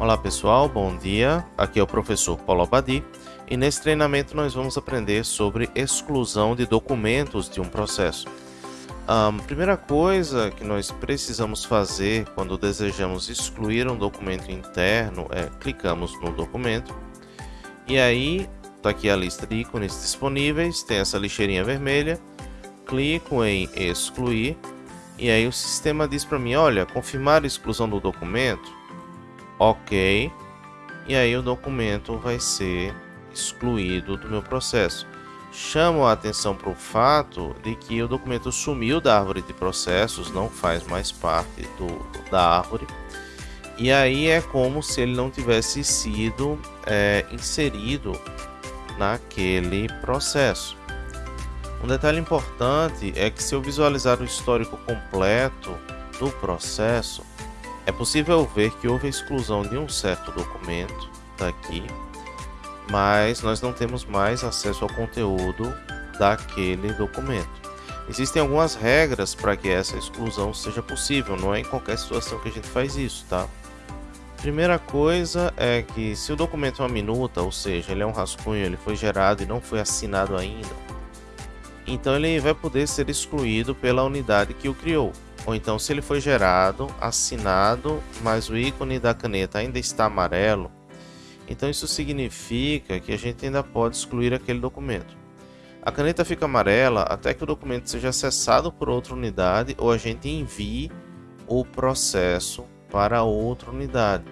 Olá pessoal, bom dia. Aqui é o professor Paulo Abadi e nesse treinamento nós vamos aprender sobre exclusão de documentos de um processo. A primeira coisa que nós precisamos fazer quando desejamos excluir um documento interno é clicamos no documento e aí está aqui a lista de ícones disponíveis, tem essa lixeirinha vermelha, clico em excluir e aí o sistema diz para mim, olha, confirmar a exclusão do documento, ok, e aí o documento vai ser excluído do meu processo. Chamo a atenção para o fato de que o documento sumiu da árvore de processos, não faz mais parte do, da árvore, e aí é como se ele não tivesse sido é, inserido naquele processo. Um detalhe importante é que se eu visualizar o histórico completo do processo, é possível ver que houve a exclusão de um certo documento daqui mas nós não temos mais acesso ao conteúdo daquele documento. Existem algumas regras para que essa exclusão seja possível, não é em qualquer situação que a gente faz isso, tá? Primeira coisa é que se o documento é uma minuta, ou seja, ele é um rascunho, ele foi gerado e não foi assinado ainda, então ele vai poder ser excluído pela unidade que o criou. Ou então se ele foi gerado, assinado, mas o ícone da caneta ainda está amarelo, então isso significa que a gente ainda pode excluir aquele documento. A caneta fica amarela até que o documento seja acessado por outra unidade ou a gente envie o processo para outra unidade.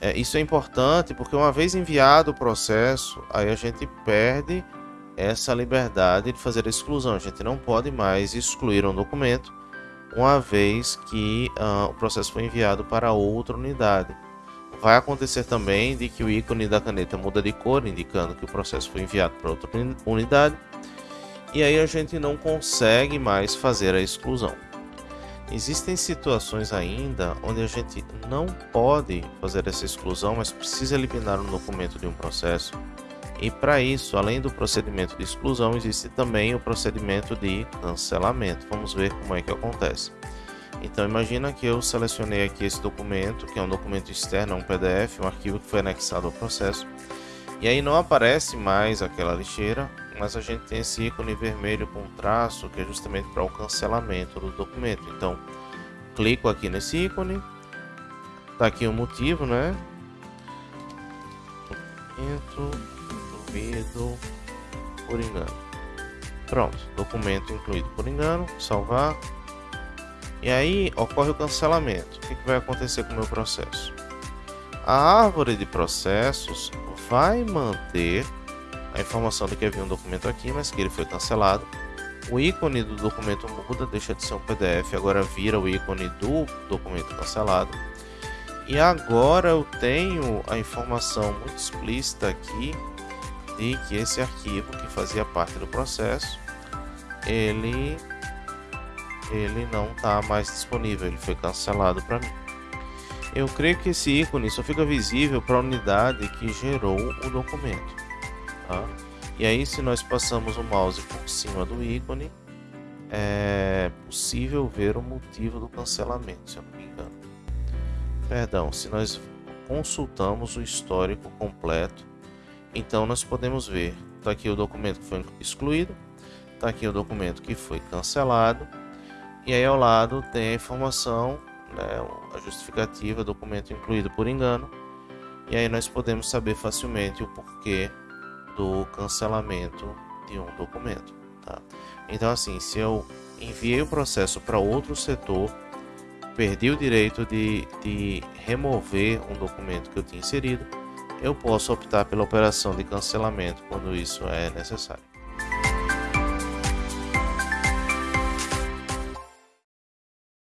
É, isso é importante porque uma vez enviado o processo, aí a gente perde essa liberdade de fazer a exclusão. A gente não pode mais excluir um documento uma vez que uh, o processo foi enviado para outra unidade. Vai acontecer também de que o ícone da caneta muda de cor, indicando que o processo foi enviado para outra unidade, e aí a gente não consegue mais fazer a exclusão. Existem situações ainda onde a gente não pode fazer essa exclusão, mas precisa eliminar um documento de um processo. E para isso, além do procedimento de exclusão, existe também o procedimento de cancelamento. Vamos ver como é que acontece. Então imagina que eu selecionei aqui esse documento, que é um documento externo, um PDF, um arquivo que foi anexado ao processo. E aí não aparece mais aquela lixeira, mas a gente tem esse ícone vermelho com traço, que é justamente para o cancelamento do documento. Então, clico aqui nesse ícone, tá aqui o motivo, né? Documento por engano. Pronto, documento incluído por engano, salvar. E aí ocorre o cancelamento. O que, vai acontecer com o meu processo? A árvore de processos vai manter a informação de que havia um documento aqui, mas que ele foi cancelado. O ícone do documento muda, deixa de ser um PDF, agora vira o ícone do documento cancelado. E agora eu tenho a informação muito explícita aqui de que esse arquivo que fazia parte do processo, ele ele não está mais disponível, ele foi cancelado para mim. Eu creio que esse ícone só fica visível para a unidade que gerou o documento. Tá? E aí, se nós passamos o mouse por cima do ícone, é possível ver o motivo do cancelamento, se eu não me engano. Perdão, se nós consultamos o histórico completo, então nós podemos ver, está aqui o documento que foi excluído, está aqui o documento que foi cancelado, e aí ao lado tem a informação, né, a justificativa, documento incluído por engano. E aí nós podemos saber facilmente o porquê do cancelamento de um documento. Tá? Então assim, se eu enviei o processo para outro setor, perdi o direito de, de remover um documento que eu tinha inserido, eu posso optar pela operação de cancelamento quando isso é necessário.